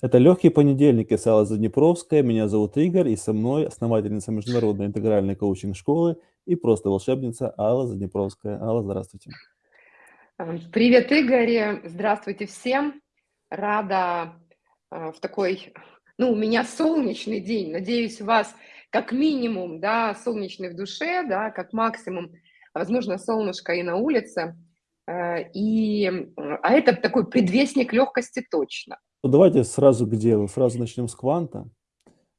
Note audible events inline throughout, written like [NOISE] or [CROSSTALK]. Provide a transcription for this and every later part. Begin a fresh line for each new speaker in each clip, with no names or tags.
Это "Легкий понедельник" и Алла Заднепровская. Меня зовут Игорь, и со мной основательница международной интегральной коучинг-школы и просто волшебница Алла Заднепровская. Алла, здравствуйте.
Привет, Игорь. Здравствуйте всем. Рада э, в такой, ну, у меня солнечный день. Надеюсь, у вас как минимум, да, солнечный в душе, да, как максимум, возможно, солнышко и на улице. Э, и, а это такой предвестник легкости точно.
Ну, давайте сразу к делу, сразу начнем с кванта.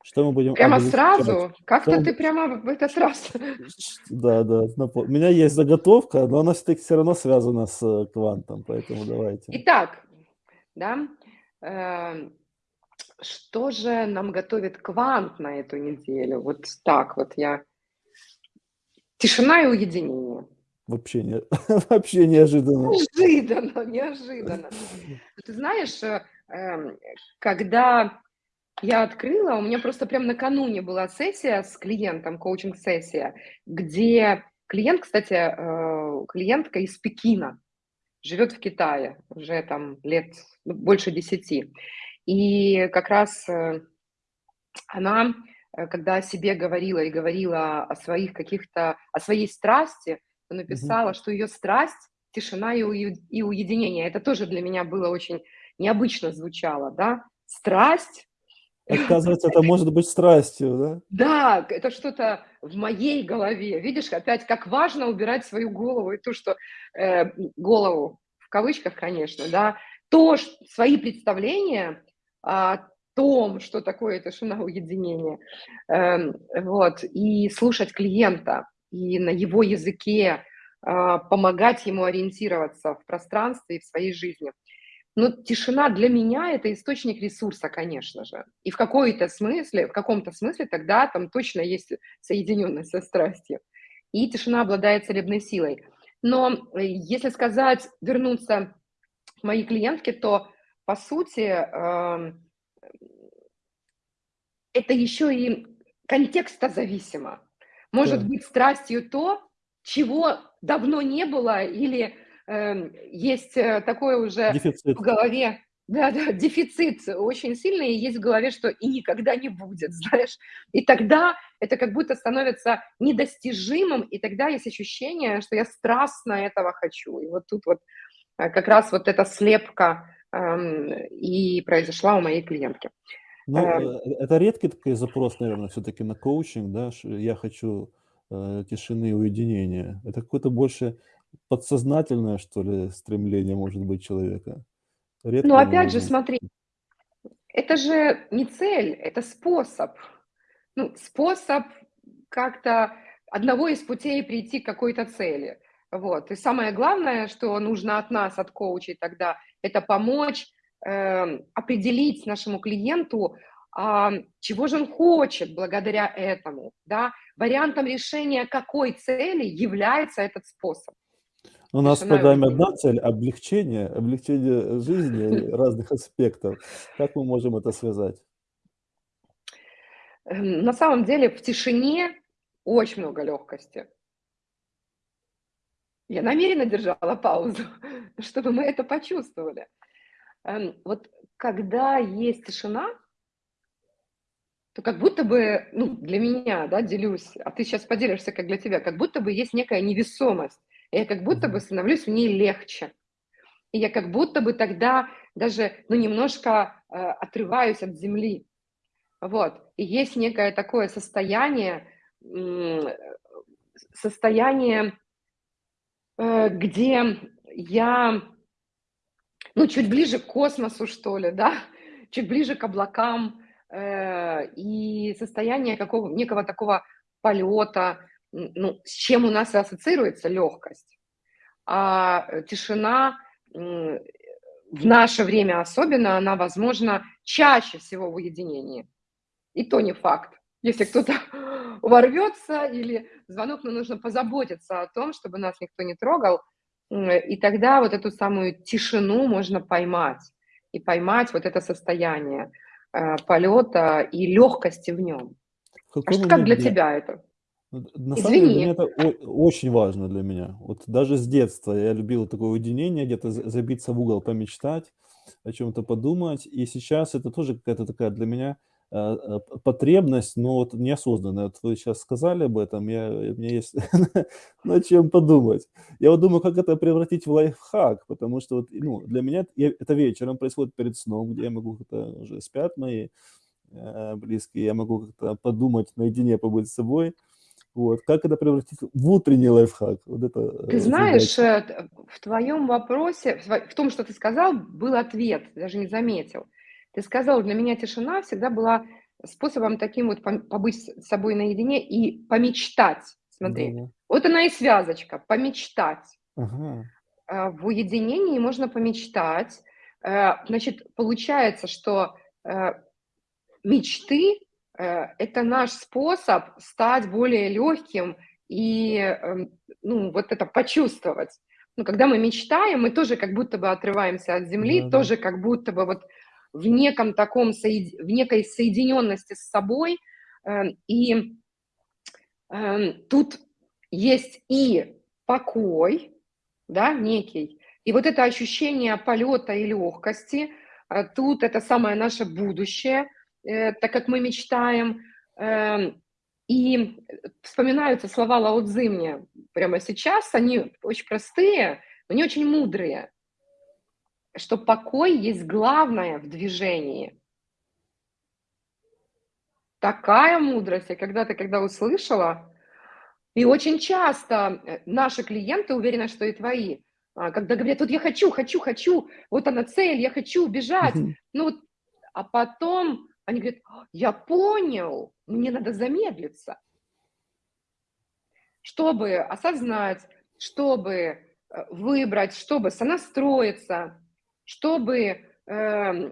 Что мы будем
Прямо сразу? Как-то ты прямо в этот раз.
Да, да. У меня есть заготовка, но она все-таки все равно связана с э, квантом, поэтому давайте.
Итак, да, э, что же нам готовит квант на эту неделю? Вот так вот я. Тишина и уединение.
Вообще, не, [LAUGHS] вообще неожиданно.
Неожиданно, неожиданно. Ты знаешь, э, когда я открыла, у меня просто прям накануне была сессия с клиентом, коучинг-сессия, где клиент, кстати, э, клиентка из Пекина, живет в Китае уже там лет ну, больше десяти. И как раз э, она, э, когда о себе говорила и говорила о своих каких-то, о своей страсти, написала, mm-hmm. что ее страсть – тишина и уединение. Это тоже для меня было очень необычно звучало, да, страсть.
Оказывается, это может быть страстью, да?
Да, это что-то в моей голове. Видишь, опять как важно убирать свою голову и то, что э, голову в кавычках, конечно, да, то свои представления о том, что такое тишина уединение, э, вот, и слушать клиента и на его языке э, помогать ему ориентироваться в пространстве и в своей жизни. Но тишина для меня – это источник ресурса, конечно же. И в какой-то смысле, в каком-то смысле тогда там точно есть соединенность со страстью. И тишина обладает целебной силой. Но э, если сказать, вернуться к моей клиентке, то, по сути, эм, это еще и контекстозависимо. Может да. быть страстью то, чего давно не было или есть э, такое уже дефицит. в голове, да, да, дефицит очень сильный, и есть в голове, что и никогда не будет, [LAUGHS] знаешь. И тогда это как будто становится недостижимым, и тогда есть ощущение, что я страстно этого хочу. И вот тут вот э, как раз вот эта слепка эм, и произошла у моей клиентки.
Ну, эм. э, это редкий такой запрос, наверное, все-таки на коучинг, да, я хочу э, тишины и уединения. Это какой-то больше подсознательное, что ли, стремление, может быть, человека.
Редко ну, опять же, смотри, это же не цель, это способ. Ну, способ как-то одного из путей прийти к какой-то цели. Вот. И самое главное, что нужно от нас, от коучей тогда, это помочь э, определить нашему клиенту, э, чего же он хочет благодаря этому. Да? Вариантом решения какой цели является этот способ.
У нас в программе одна цель – облегчение, облегчение жизни [LAUGHS] разных аспектов. Как мы можем это связать?
Эм, на самом деле в тишине очень много легкости. Я намеренно держала паузу, [LAUGHS] чтобы мы это почувствовали. Эм, вот когда есть тишина, то как будто бы, ну, для меня, да, делюсь, а ты сейчас поделишься, как для тебя, как будто бы есть некая невесомость я как будто бы становлюсь в ней легче. И я как будто бы тогда даже, ну, немножко э, отрываюсь от земли. Вот. И есть некое такое состояние, э, состояние, э, где я, ну, чуть ближе к космосу, что ли, да, [LAUGHS] чуть ближе к облакам, э, и состояние какого, некого такого полета, ну, с чем у нас ассоциируется легкость. А э, тишина в наше время особенно, она возможна чаще всего в уединении. И то не факт. Если кто-то [LAUGHS] ворвется или звонок, но нужно позаботиться о том, чтобы нас никто не трогал, и тогда вот эту самую тишину можно поймать. И поймать вот это состояние э, полета и легкости в нем. В а что, как для тебя это?
На самом деле для меня это очень важно для меня. Вот даже с детства я любил такое уединение, где-то забиться в угол, помечтать. о чем-то подумать. И сейчас это тоже какая-то такая для меня э, э, потребность, но вот неосознанная. Вот вы сейчас сказали об этом, я, у меня есть [LAUGHS] над чем подумать. Я вот думаю, как это превратить в лайфхак, потому что вот, ну, для меня это вечером происходит перед сном, где я могу, это уже спят мои э, близкие, я могу как-то подумать, наедине побыть с собой. Вот. Как это превратить в утренний лайфхак? Вот это,
ты
э,
знаешь,
задача.
э, в твоем вопросе, в том, что ты сказал, был ответ, даже не заметил. Ты сказал, для меня тишина всегда была способом таким вот побыть с собой наедине и помечтать. Смотри,
Да-да.
вот она и связочка, помечтать.
Ага.
А, в уединении можно помечтать. Э, значит, получается, что мечты это наш способ стать более легким и, эм, ну, вот это почувствовать. Ну, когда мы мечтаем, мы тоже как будто бы отрываемся от земли,
Да-да.
тоже как будто бы вот в неком таком, в некой соединенности с собой. Эм, и эм, тут есть и покой, да, некий, и вот это ощущение полета и легкости, э, тут это самое наше будущее – Э, так как мы мечтаем. Эм, и вспоминаются слова Лао Цзы мне прямо сейчас, они очень простые, но не очень мудрые, что покой есть главное в движении. Такая мудрость я когда-то, когда услышала, и очень часто э, наши клиенты, уверены, что и твои, а, когда говорят, вот я хочу, хочу, хочу, вот она цель, я хочу убежать,
Мгм.
ну вот, а потом они говорят, «А, я понял, мне надо замедлиться, чтобы осознать, чтобы э, выбрать, чтобы сонастроиться, чтобы... Э,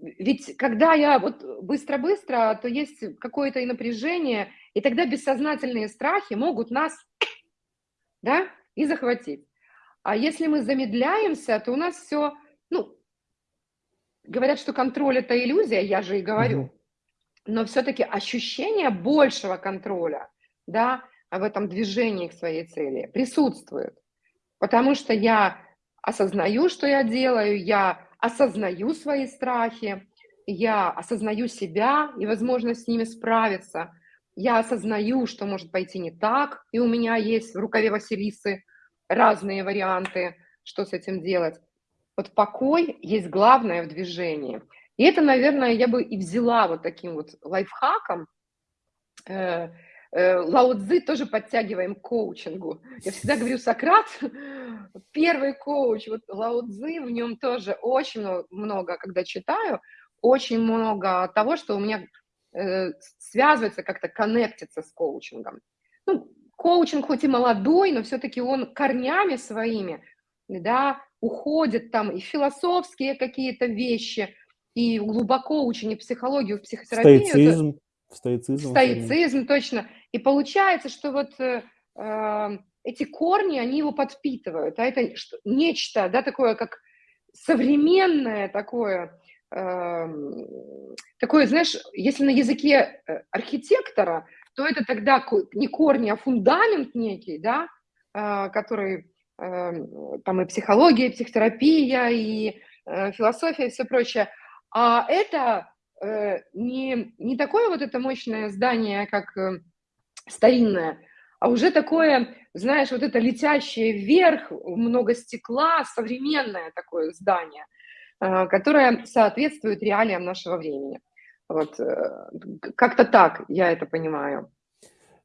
ведь когда я вот быстро-быстро, то есть какое-то и напряжение, и тогда бессознательные страхи могут нас да, и захватить. А если мы замедляемся, то у нас все, ну, Говорят, что контроль – это иллюзия, я же и говорю.
Мгм.
Но все-таки ощущение большего контроля, да, в этом движении к своей цели присутствует. Потому что я осознаю, что я делаю, я осознаю свои страхи, я осознаю себя и возможность с ними справиться. Я осознаю, что может пойти не так, и у меня есть в рукаве Василисы разные варианты, что с этим делать. Вот покой есть главное в движении. И это, наверное, я бы и взяла вот таким вот лайфхаком. Э, э, Лао Цзы тоже подтягиваем к коучингу. Я всегда говорю, Сократ, [LAUGHS] первый коуч, вот Лао Цзы, в нем тоже очень много, когда читаю, очень много того, что у меня э, связывается, как-то коннектится с коучингом. Ну, коучинг хоть и молодой, но все-таки он корнями своими, да, уходят там и философские какие-то вещи, и глубоко учение психологию, в психотерапию.
Стоицизм. Стоицизм.
Стоицизм, точно. И получается, что вот э, э, эти корни, они его подпитывают. А это что, нечто, да, такое, как современное такое, э, такое, знаешь, если на языке э, архитектора, то это тогда не корни, а фундамент некий, да, э, который Эм, там и психология, и психотерапия, и э, философия, и все прочее. А это э, не, не такое вот это мощное здание, как э, старинное, а уже такое, знаешь, вот это летящее вверх, много стекла, современное такое здание, которое соответствует реалиям нашего времени. Вот как-то так я это понимаю.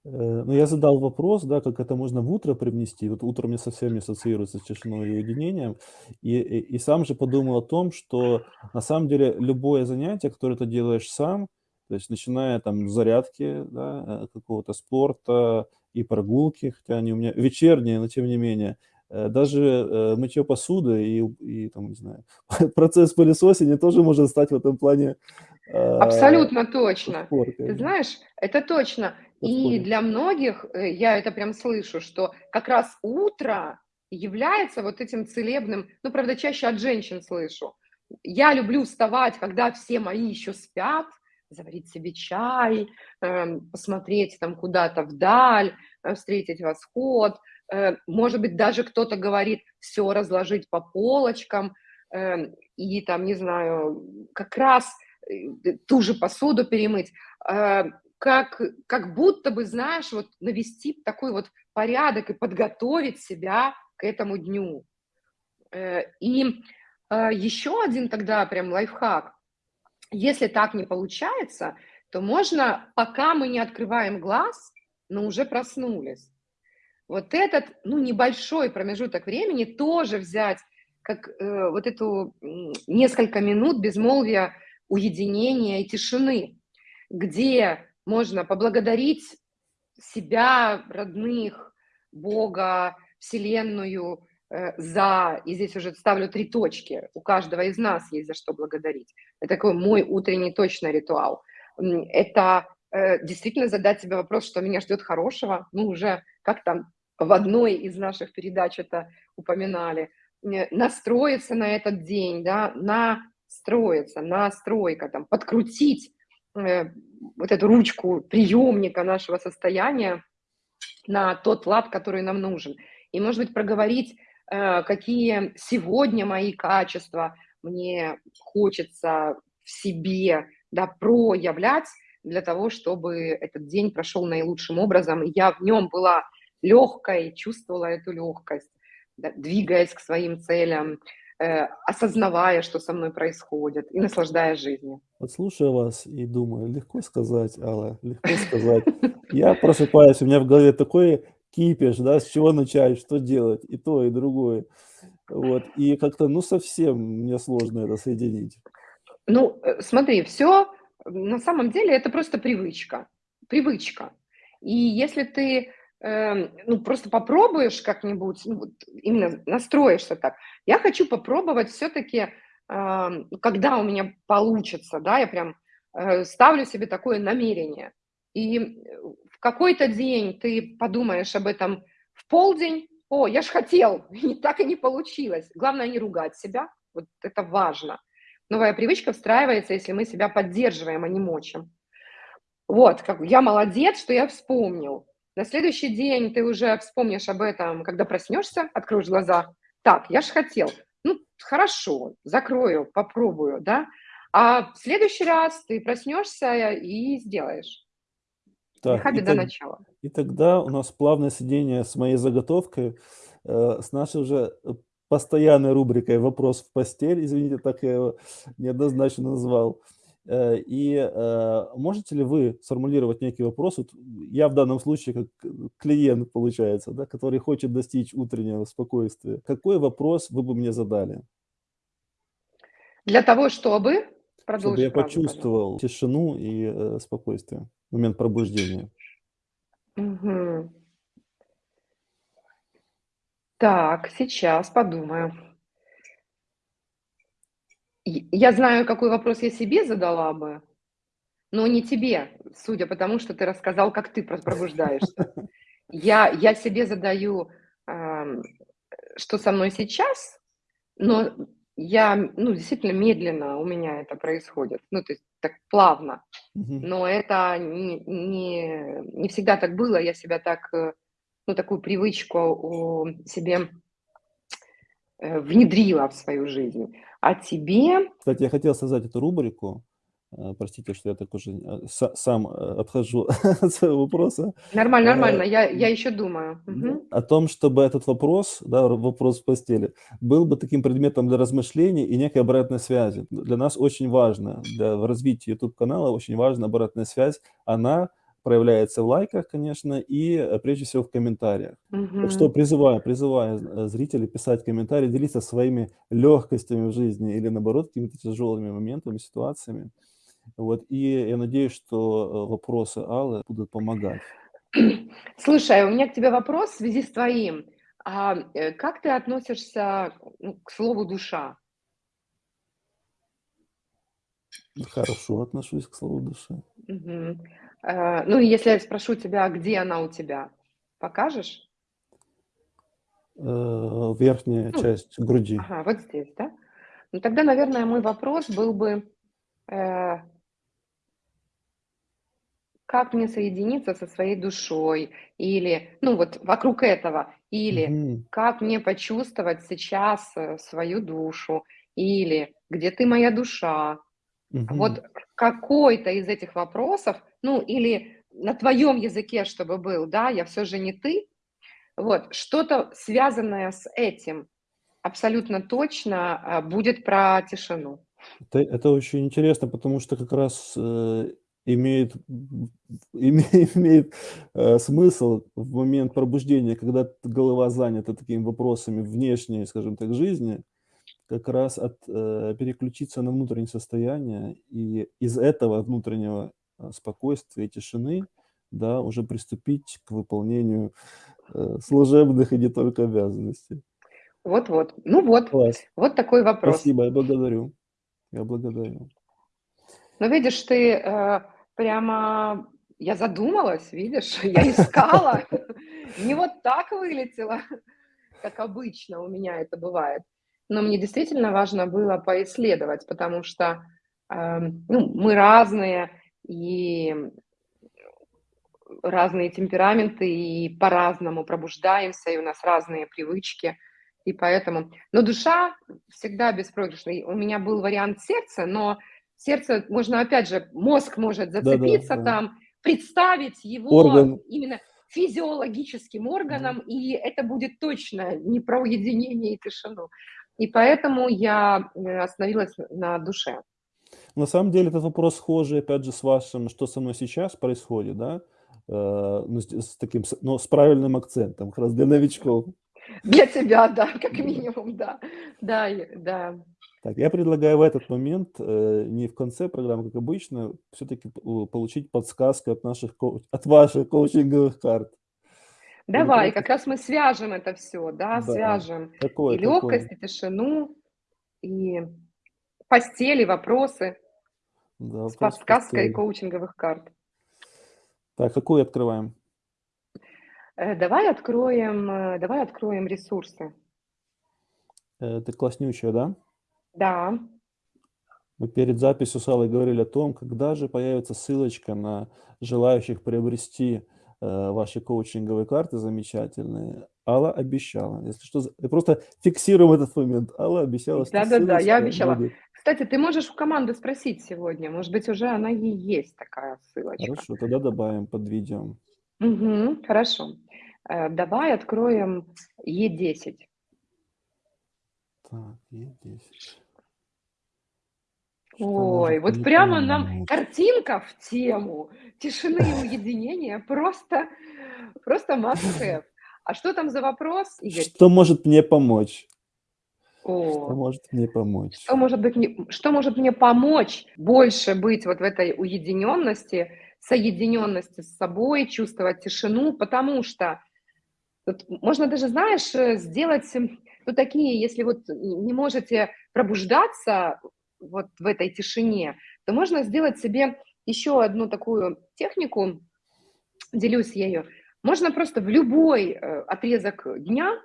Э, ну, я задал вопрос, да, как это можно в утро привнести. Вот утро мне совсем не ассоциируется с тишиной и уединением. И, и, и сам же подумал о том, что на самом деле любое занятие, которое ты делаешь сам, то есть начиная там с зарядки, да, э, какого-то спорта и прогулки, хотя они у меня вечерние, но тем не менее, э, даже мытье посуды и, и там, не знаю, [LAUGHS] процесс пылесосения тоже может стать в этом плане
Абсолютно точно.
Подпоркой.
Ты знаешь, это точно. И для многих, э, я это прям слышу, что как раз утро является вот этим целебным, ну, правда, чаще от женщин слышу. Я люблю вставать, когда все мои еще спят, заварить себе чай, эм, посмотреть там куда-то вдаль, э, встретить восход. Э, может быть, даже кто-то говорит, все разложить по полочкам. Эм, и там, не знаю, как раз э, ту же посуду перемыть, э, как, как будто бы, знаешь, вот навести такой вот порядок и подготовить себя к этому дню. Э, и еще один тогда прям лайфхак. Если так не получается, то можно, пока мы не открываем глаз, но уже проснулись, вот этот, ну, небольшой промежуток времени тоже взять как э, вот эту несколько минут безмолвия, уединения и тишины, где можно поблагодарить себя, родных, Бога, Вселенную э, за, и здесь уже ставлю три точки, у каждого из нас есть за что благодарить. Это такой мой утренний точно ритуал. Это э, действительно задать себе вопрос, что меня ждет хорошего, ну уже как там в одной из наших передач это упоминали – настроиться на этот день, да, настроиться, настройка, там, подкрутить э, вот эту ручку приемника нашего состояния на тот лад, который нам нужен. И, может быть, проговорить, э, какие сегодня мои качества мне хочется в себе да, проявлять для того, чтобы этот день прошел наилучшим образом, и я в нем была легкой, чувствовала эту легкость да, двигаясь к своим целям, э, осознавая, что со мной происходит, и наслаждаясь жизнью.
Вот слушаю вас и думаю, легко сказать, Алла, легко [LAUGHS] сказать. Я просыпаюсь, у меня в голове такой кипиш, да, с чего начать, что делать, и то, и другое. Вот, и как-то, ну, совсем мне сложно это соединить.
Ну, э, смотри, все на самом деле это просто привычка, привычка. И если ты ну, просто попробуешь как-нибудь, ну, вот именно настроишься так. Я хочу попробовать все-таки, когда у меня получится, да, я прям э, ставлю себе такое намерение. И в какой-то день ты подумаешь об этом в полдень, о, я ж хотел, [LAUGHS] и так и не получилось. Главное не ругать себя, вот это важно. Новая привычка встраивается, если мы себя поддерживаем, а не мочим. Вот, как я молодец, что я вспомнил. На следующий день ты уже вспомнишь об этом, когда проснешься, откроешь глаза. Так, я же хотел. Ну, хорошо, закрою, попробую, да. А в следующий раз ты проснешься и сделаешь.
Так, и, так, начала. и тогда у нас плавное сидение с моей заготовкой, э, с нашей уже постоянной рубрикой «Вопрос в постель», извините, так я его неоднозначно назвал. Э, и э, можете ли вы сформулировать некий вопрос? Вот я в данном случае как клиент, получается, да, который хочет достичь утреннего спокойствия. Какой вопрос вы бы мне задали?
Для того, чтобы...
Чтобы я фразу, почувствовал пожалуйста. тишину и э, спокойствие в момент пробуждения.
Угу. Так, сейчас подумаю. Я знаю, какой вопрос я себе задала бы, но не тебе, судя по тому, что ты рассказал, как ты пробуждаешься. Я, я себе задаю, э, что со мной сейчас, но я, ну, действительно медленно у меня это происходит, ну, то есть так плавно. Но это не, не, не всегда так было, я себя так, э, ну, такую привычку себе Э, внедрила в свою жизнь. А тебе...
Кстати, я хотел создать эту рубрику. Э, простите, что я так уже э, сам отхожу [LAUGHS] от своего вопроса.
Нормально, нормально, я, я еще думаю. Угу.
О том, чтобы этот вопрос, да, вопрос в постели, был бы таким предметом для размышлений и некой обратной связи. Для нас очень важно, для развития YouTube-канала очень важна обратная связь. Она проявляется в лайках, конечно, и э, прежде всего в комментариях. Угу. Так что призываю, призываю э, зрителей писать комментарии, делиться своими легкостями в жизни или, наоборот, какими-то тяжелыми моментами, ситуациями. Вот, и я надеюсь, что э, вопросы Аллы будут помогать.
Слушай, у меня к тебе вопрос в связи с твоим. А как ты относишься ну, к слову «душа»?
Хорошо отношусь к слову «душа».
Угу. Э, ну, если я спрошу тебя, где она у тебя, покажешь?
Э, верхняя ну, часть груди.
Ага, вот здесь, да? Ну, тогда, наверное, мой вопрос был бы, э, как мне соединиться со своей душой, или, ну, вот вокруг этого, или угу. как мне почувствовать сейчас свою душу, или где ты моя душа?
Мгм.
Вот какой-то из этих вопросов, ну или на твоем языке, чтобы был, да, я все же не ты, вот, что-то связанное с этим абсолютно точно а, будет про тишину.
Это это очень интересно, потому что как раз, э, имеет м, [LAUGHS] име имеет, э, смысл в момент пробуждения, когда голова занята такими вопросами внешней, скажем так, жизни, как раз от э, переключиться на внутреннее состояние и из этого внутреннего, спокойствия и тишины, да, уже приступить к выполнению, э, служебных и не только обязанностей.
Вот-вот. Ну вот,
Класс.
вот такой вопрос.
Спасибо, я благодарю. Я благодарю.
Ну, видишь, ты, э, прямо я задумалась, видишь, [LAUGHS] я искала, [LAUGHS] не вот так вылетело, как обычно у меня это бывает. Но мне действительно важно было поисследовать, потому что, эм, ну, мы разные, и разные темпераменты, и по-разному пробуждаемся, и у нас разные привычки, и поэтому но душа всегда беспроигрышная. у меня был вариант сердца, но сердце можно, опять же, мозг может зацепиться
да.
там, представить его
Орган.
именно физиологическим
Да.
органом, и это будет точно не про уединение и тишину. И поэтому я, э, остановилась на душе.
На самом деле этот вопрос схожий, опять же, с вашим, что со мной сейчас происходит, да, э, ну, с таким, но с правильным акцентом, как раз для новичков.
Для тебя, да, как минимум, да. Да, и да.
Так, я предлагаю в этот момент, э, не в конце программы, как обычно, все-таки получить подсказку от наших от ваших коучинговых карт.
Давай, как раз мы свяжем это все, да,
Да.
свяжем и
Какое какое?
легкость, и тишину, и постель, и вопросы
Да,
с подсказкой
постели.
коучинговых карт.
Так, какую открываем?
Э, давай откроем, э, давай откроем ресурсы.
Э, ты класснючая, да?
Да.
Мы перед записью с Аллой говорили о том, когда же появится ссылочка на желающих приобрести, ваши коучинговые карты замечательные. Алла обещала. Если что, просто фиксируем этот момент. Алла обещала, что
Да-да-да, я
ссылочка
обещала.
будет.
Кстати, ты можешь у команды спросить сегодня, может быть, уже она и есть такая ссылочка.
Хорошо, тогда добавим под видео.
Мгм. Хорошо. Э, давай откроем Е10.
Так, Е10. Что
Ой, вот прямо нам
помочь?
картинка в тему тишины и уединения [LAUGHS] просто просто must have. А что там за вопрос, Игорь?
Что может мне помочь? Что
О,
может мне помочь?
что может быть мне что может мне помочь больше быть вот в этой уединенности, соединенности с собой, чувствовать тишину? Потому что вот можно даже, знаешь, э, сделать, ну, такие, если вот не можете пробуждаться вот в этой тишине, то можно сделать себе еще одну такую технику, делюсь ею. Можно просто в любой, э, отрезок дня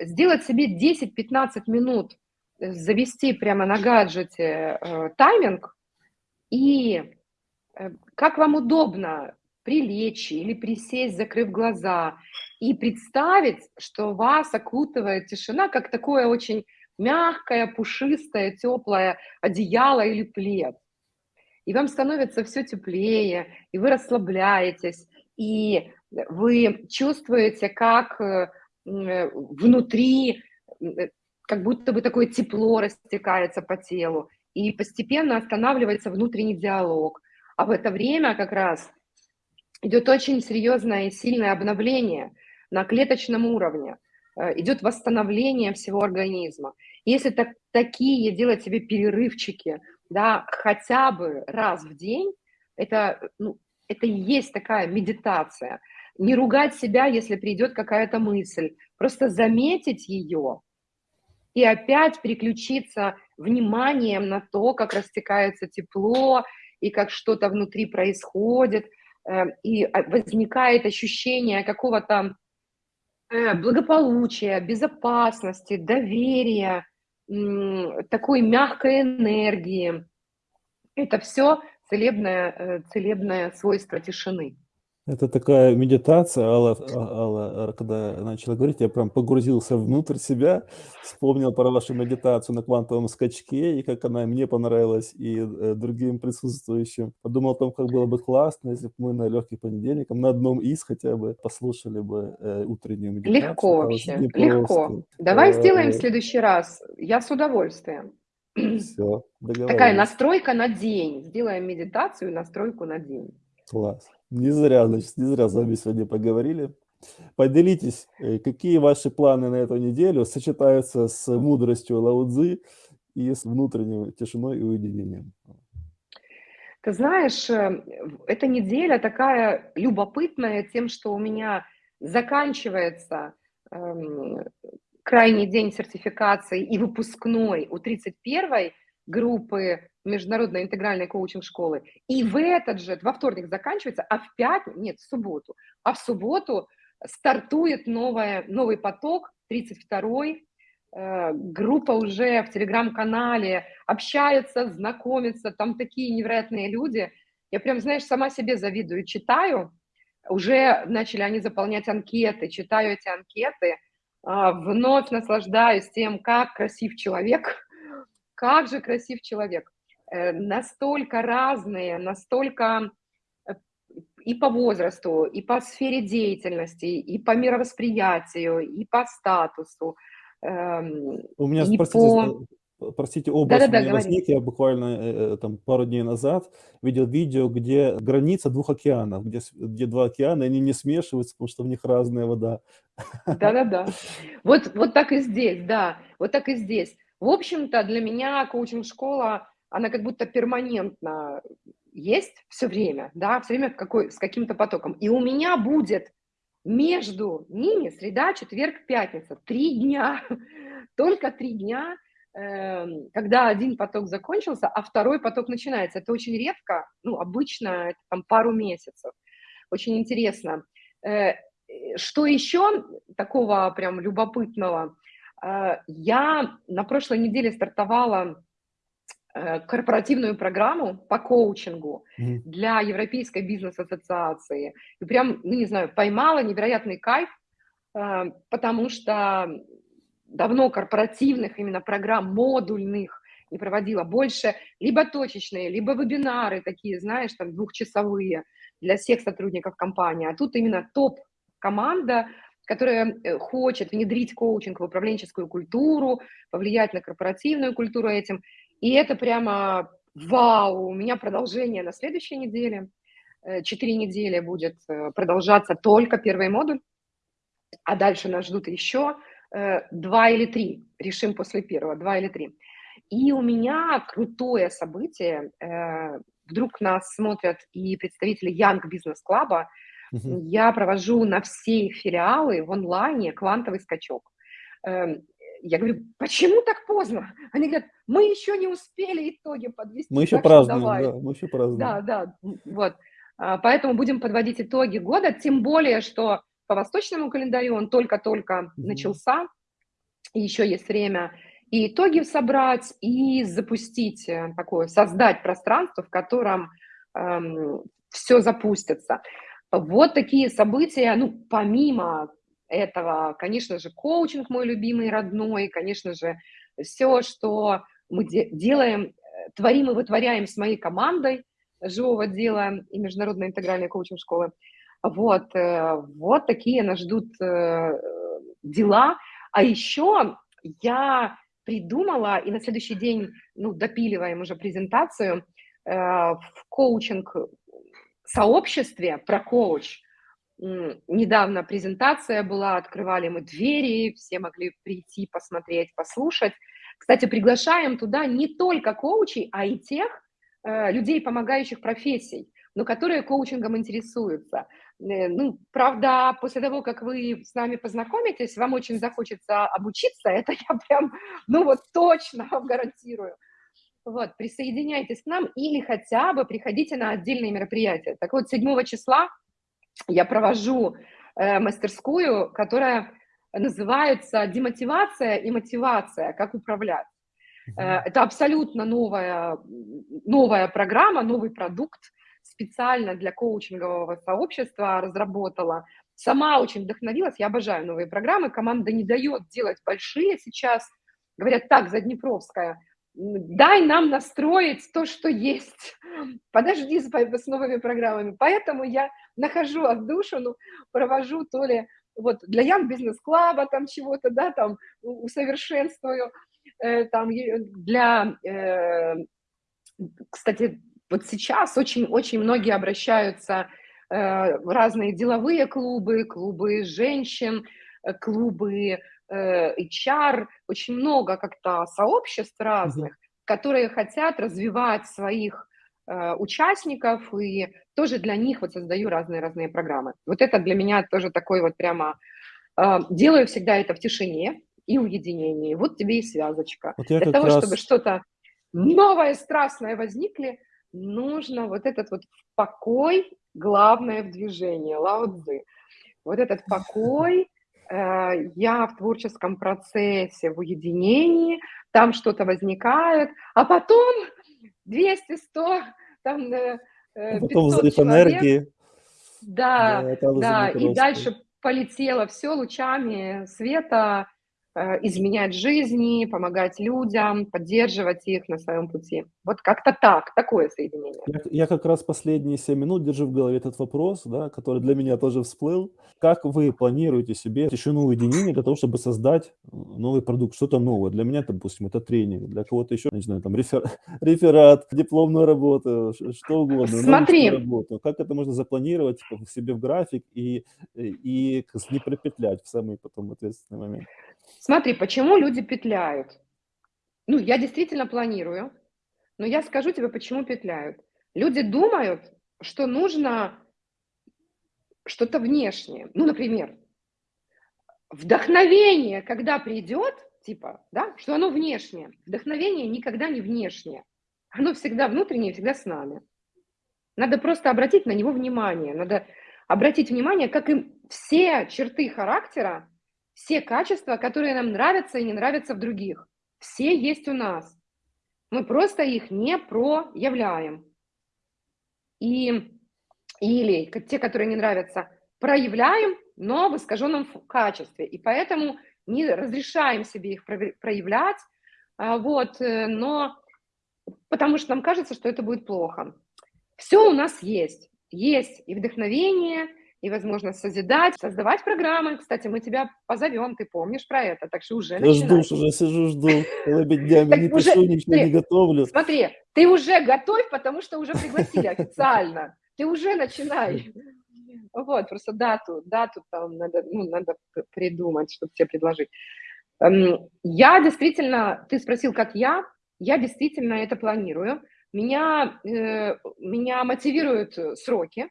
сделать себе 10-15 минут, э, завести прямо на гаджете, э, тайминг и, э, как вам удобно, прилечь или присесть, закрыв глаза, и представить, что вас окутывает тишина, как такое очень мягкое, пушистое, теплое одеяло или плед. И вам становится все теплее, и вы расслабляетесь, и вы чувствуете, как, э, внутри, м, э, как будто бы такое тепло растекается по телу, и постепенно останавливается внутренний диалог. А в это время как раз идет очень серьезное и сильное обновление на клеточном уровне, э, идет восстановление всего организма. Если так такие делать себе перерывчики, да, хотя бы раз в день, это, ну, это и есть такая медитация. Не ругать себя, если придет какая-то мысль, просто заметить ее и опять переключиться вниманием на то, как растекается тепло и как что-то внутри происходит, э, и, а, возникает ощущение какого-то, э, благополучия, безопасности, доверия, такой мягкой энергии. Это все целебное, э, целебное свойство тишины.
Это такая медитация, Алла, а, Алла, а, когда начала говорить, я прям погрузился внутрь себя, вспомнил про вашу медитацию на квантовом скачке, и как она мне понравилась, и э, другим присутствующим. Подумал о том, как было бы классно, если бы мы на легких понедельниках на одном из хотя бы послушали бы э, утреннюю медитацию.
Легко вообще, легко. Давай э, сделаем в следующий раз. Я с удовольствием.
Все,
Такая настройка на день. Сделаем медитацию, настройку на день.
Класс. Не зря, значит, не зря с вами сегодня поговорили. Поделитесь, э, какие ваши планы на эту неделю сочетаются с мудростью Лаудзы и с внутренней тишиной и уединением?
Ты знаешь, э, эта неделя такая любопытная тем, что у меня заканчивается эм, крайний день сертификации и выпускной у 31-й группы международной интегральной коучинг-школы. И в этот же, во вторник заканчивается, а в пятницу, нет, в субботу, а в субботу стартует новая, новый поток, 32-й, э, группа уже в телеграм-канале, общается, знакомится, там такие невероятные люди. Я прям, знаешь, сама себе завидую, читаю, уже начали они заполнять анкеты, читаю эти анкеты, э, вновь наслаждаюсь тем, как красив человек, [LAUGHS] как же красив человек. Э, настолько разные, настолько э, и по возрасту, и по сфере деятельности, и по мировосприятию, и по статусу.
Эм, У меня, и простите, по... Э, простите, образ да, да, да, возник, я буквально там пару дней назад видел видео, где граница двух океанов, где, где два океана, они не смешиваются, потому что в них разная вода.
Да-да-да. Вот, вот так и здесь, да, вот так и здесь. В общем-то, для меня коучинг-школа она как будто перманентно есть все время, да, все время какой, с каким-то потоком. И у меня будет между ними среда, четверг, пятница, три дня, [LAUGHS] только три дня, э, когда один поток закончился, а второй поток начинается. Это очень редко, ну, обычно это там пару месяцев. Очень интересно. Э, что еще такого прям любопытного? Э, я на прошлой неделе стартовала корпоративную программу по коучингу mm-hmm. для Европейской бизнес-ассоциации. И прям, ну не знаю, поймала невероятный кайф, э, потому что давно корпоративных именно программ, модульных не проводила. Больше либо точечные, либо вебинары такие, знаешь, там двухчасовые для всех сотрудников компании. А тут именно топ-команда, которая э, хочет внедрить коучинг в управленческую культуру, повлиять на корпоративную культуру этим. И это прямо вау, у меня продолжение на следующей неделе. Э, четыре недели будет э, продолжаться только первый модуль, а дальше нас ждут еще э, два или три. Решим после первого, два или три. И у меня крутое событие. Вдруг нас смотрят и представители Young Business Club. Я провожу на все филиалы в онлайне квантовый скачок. Я говорю, почему так поздно? Они говорят, мы еще не успели итоги подвести.
Мы еще празднуем, да, мы еще празднуем.
Да, да, вот. А, поэтому будем подводить итоги года, тем более, что по восточному календарю он только-только mm-hmm. начался, и еще есть время и итоги собрать, и запустить э, такое, создать пространство, в котором эм, все запустится. Вот такие события, ну, помимо этого, конечно же, коучинг мой любимый, родной, конечно же, все, что мы де делаем, э, творим и вытворяем с моей командой живого дела и международной интегральной коучинг-школы. Вот, э, вот такие нас ждут э, дела. А еще я придумала, и на следующий день, ну, допиливаем уже презентацию, в коучинг сообществе про коуч – недавно презентация была, открывали мы двери, все могли прийти, посмотреть, послушать. Кстати, приглашаем туда не только коучей, а и тех э, людей, помогающих профессий, но которые коучингом интересуются. Э, ну, правда, после того, как вы с нами познакомитесь, вам очень захочется обучиться, это я прям, ну вот точно вам гарантирую. Вот, присоединяйтесь к нам или хотя бы приходите на отдельные мероприятия. Так вот, 7 числа я провожу э, мастерскую, которая называется «Демотивация и мотивация. Как управлять». Э, это абсолютно новая, новая программа, новый продукт, специально для коучингового сообщества разработала. Сама очень вдохновилась, я обожаю новые программы, команда не дает делать большие сейчас. Говорят, так, Заднепровская, дай нам настроить то, что есть. Подожди с, с новыми программами. Поэтому я нахожу отдушину, провожу то ли вот для Young Business Club там чего-то, да, там усовершенствую, э, там для, э, кстати, вот сейчас очень-очень многие обращаются э, в разные деловые клубы, клубы женщин, э, клубы HR, очень много как-то сообществ разных, которые хотят развивать своих э, участников, и тоже для них вот создаю разные-разные программы. Вот это для меня тоже такой вот прямо... Э, делаю всегда это в тишине и уединении. Вот тебе и связочка. Вот для того, раз... чтобы что-то новое, страстное возникли, нужно вот этот вот покой, главное в движении, лаудзы. Вот этот [LAUGHS] покой, э, я в творческом процессе, в уединении, там что-то возникает, а потом [LAUGHS] 200, 100, там э, 500 потом взрыв энергии. Да, да, да и дальше полетело все лучами света, Э, изменять жизни, помогать людям, поддерживать их на своем пути. Вот как-то так, такое соединение.
Я, я как раз последние 7 минут держу в голове этот вопрос, да, который для меня тоже всплыл. Как вы планируете себе тишину уединения для того, чтобы создать новый продукт, что-то новое? Для меня, допустим, это тренинг, для кого-то еще, не знаю, там рефер, [LAUGHS] реферат, дипломную работу, что угодно.
Смотри.
Работу. Как это можно запланировать себе в график и, и не пропетлять в самый потом ответственный момент?
Смотри, почему люди петляют? Ну, я действительно планирую, но я скажу тебе, почему петляют. Люди думают, что нужно что-то внешнее. Ну, например, вдохновение, когда придет, типа, да, что оно внешнее. Вдохновение никогда не внешнее. Оно всегда внутреннее, всегда с нами. Надо просто обратить на него внимание. Надо обратить внимание, как и все черты характера все качества, которые нам нравятся и не нравятся в других. Все есть у нас. Мы просто их не проявляем. И, или те, которые не нравятся, проявляем, но в искаженном качестве. И поэтому не разрешаем себе их проявлять, а, вот, э, но потому что нам кажется, что это будет плохо. Все у нас есть. Есть и вдохновение, и возможность созидать, создавать программы. Кстати, мы тебя позовем, ты помнишь про это, так что уже
Я жду, уже сижу, жду, целыми [LAUGHS] днями не пишу, ничего не готовлю.
Смотри, ты уже готовь, потому что уже пригласили официально. Ты уже начинай. Вот, просто дату, дату там надо, ну, надо придумать, чтобы тебе предложить. Эм, я действительно, ты спросил, как я, я действительно это планирую. Меня, э, меня мотивируют сроки,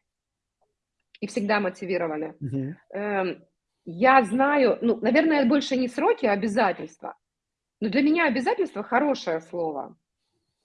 и всегда мотивированы. Uh-huh. Я знаю, ну, наверное, больше не сроки, а обязательства. Но для меня обязательство хорошее слово.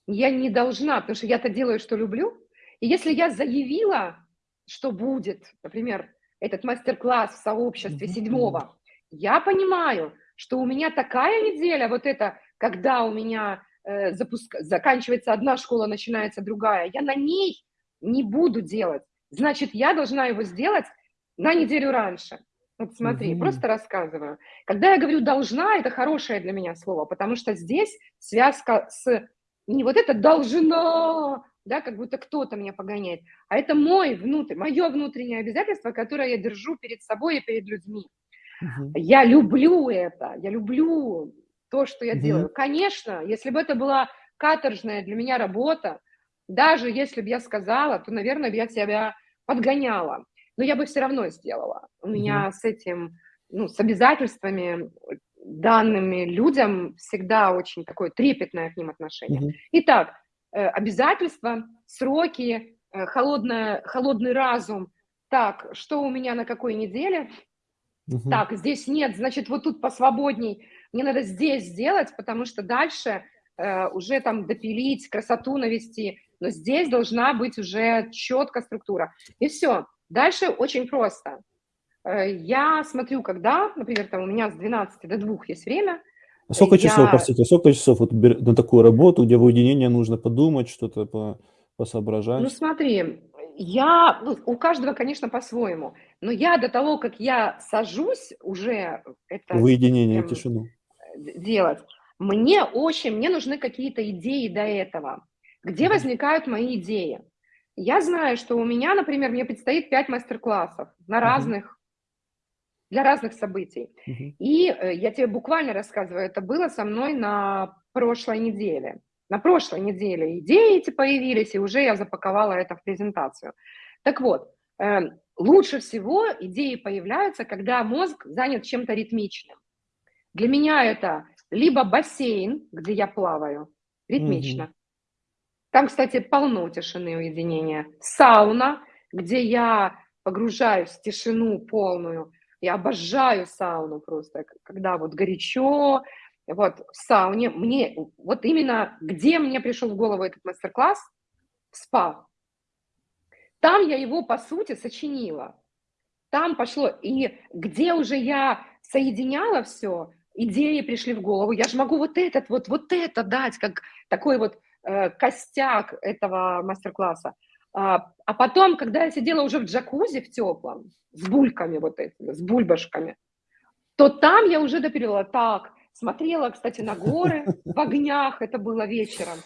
Я не должна, потому что я-то делаю, что люблю. И если я заявила, что будет, например, этот мастер-класс в сообществе седьмого, я понимаю, что у меня такая неделя, вот это, когда у меня э, запуск... заканчивается одна школа, начинается другая, я на ней не буду делать значит, я должна его сделать на неделю раньше. Вот смотри, угу. просто рассказываю. Когда я говорю «должна», это хорошее для меня слово, потому что здесь связка с не вот это «должна», да, как будто кто-то меня погоняет, а это мой внутрь, мое внутреннее обязательство, которое я держу перед собой и перед людьми. Угу. Я люблю это, я люблю то, что я угу. делаю. Конечно, если бы это была каторжная для меня работа, даже если бы я сказала, то, наверное, я себя подгоняла, но я бы все равно сделала. У меня с этим, ну, с обязательствами данными людям всегда очень такое трепетное к ним отношение. Mm-hmm. Итак, э, обязательства, сроки, э, холодная, холодный разум. Так, что у меня на какой неделе? Mm-hmm. Так, здесь нет, значит, вот тут посвободней. Мне надо здесь сделать, потому что дальше э, уже там допилить, красоту навести но здесь должна быть уже четкая структура. И все. Дальше очень просто. Э, я смотрю, когда, например, там у меня с 12 до 2 есть время.
А сколько я... часов, простите, сколько часов вот на такую работу, где в уединении нужно подумать, что-то по, посоображать?
Ну смотри, Я, ну, у каждого, конечно, по-своему, но я до того, как я сажусь уже это
В уединение,
прям,
тишину.
э, делать, мне очень мне нужны какие-то идеи до этого. Где возникают мои идеи? Я знаю, что у меня, например, мне предстоит 5 мастер-классов на разных для разных событий. И, э, я тебе буквально рассказываю, это было со мной на прошлой неделе. На прошлой неделе идеи эти появились, и уже я запаковала это в презентацию. Так вот, э, лучше всего идеи появляются, когда мозг занят чем-то ритмичным. Для меня это либо бассейн, где я плаваю ритмично. Там, кстати, полно тишины и уединения. Сауна, где я погружаюсь в тишину полную. Я обожаю сауну просто, когда вот горячо, вот в сауне. Мне вот именно где мне пришел в голову этот мастер-класс? Спа. Там я его, по сути, сочинила. Там пошло и где уже я соединяла всё, идеи пришли в голову. Я же могу вот этот вот, вот это дать, как такой вот, костяк этого мастер-класса. А, а потом, когда я сидела уже в джакузи в тёплом, с бульками вот этими, с бульбашками, то там я уже допилила. Так, смотрела, кстати, на горы в огнях, это было вечером,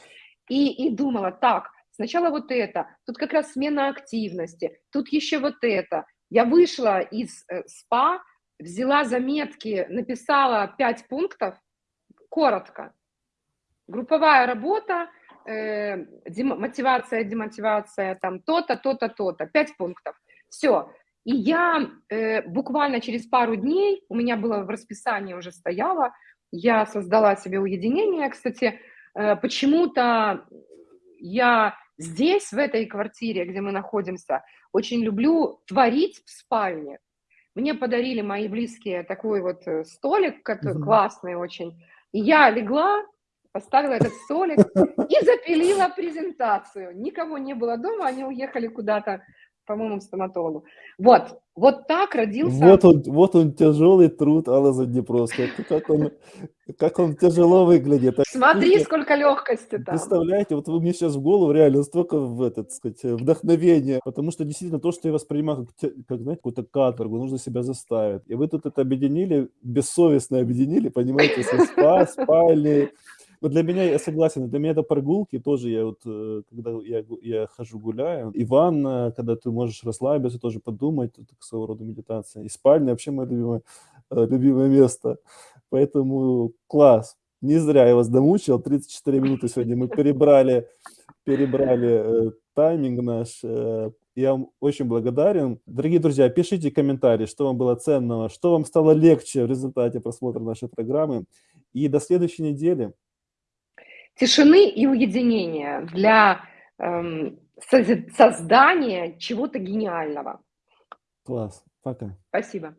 и и думала: "Так, сначала вот это, тут как раз смена активности, тут еще вот это". Я вышла из, э, спа, взяла заметки, написала 5 пунктов коротко. Групповая работа, э, мотивация, демотивация, там то-то, то-то, то-то. 5 пунктов. Всё. И я, э, буквально через пару дней, у меня было в расписании уже стояло, я создала себе уединение. Кстати, э, почему-то я здесь, в этой квартире, где мы находимся, очень люблю творить в спальне. Мне подарили мои близкие такой вот, э, столик, кото
Мгм.
классный очень. И я легла, поставила этот столик и запилила презентацию. Никого не было дома, они уехали куда-то, по-моему, к стоматологу. Вот, вот так родился
Вот он вот он, тяжелый труд Аллы Заднепровской. К как он как он тяжело выглядит. А
Смотри, сколько лёгкости там.
представляете, вот вы мне щас в голову реально столько в этот, сказать, вдохновения, потому что действительно то, что я воспринимаю как как, знаете, какую-то каторгу, нужно себя заставить. И вы тут это объединили, бессовестно объединили, понимаете, со спа, спальней. Вот для меня, я согласен, для меня это прогулки тоже. Я вот, э, когда я я хожу гуляю, и ванна, когда ты можешь расслабиться, тоже подумать, это своего рода медитация. И спальня вообще моё любимое, э, любимое место. Поэтому класс. Не зря я вас домучил. 34 минуты сегодня мы перебрали перебрали, э, тайминг наш. Э, я вам очень благодарен. Дорогие друзья, пишите комментарии, что вам было ценного, что вам стало легче в результате просмотра нашей программы. И до следующей недели.
Тишины и уединения для, эм, создания чего-то гениального.
Класс. Пока.
Спасибо.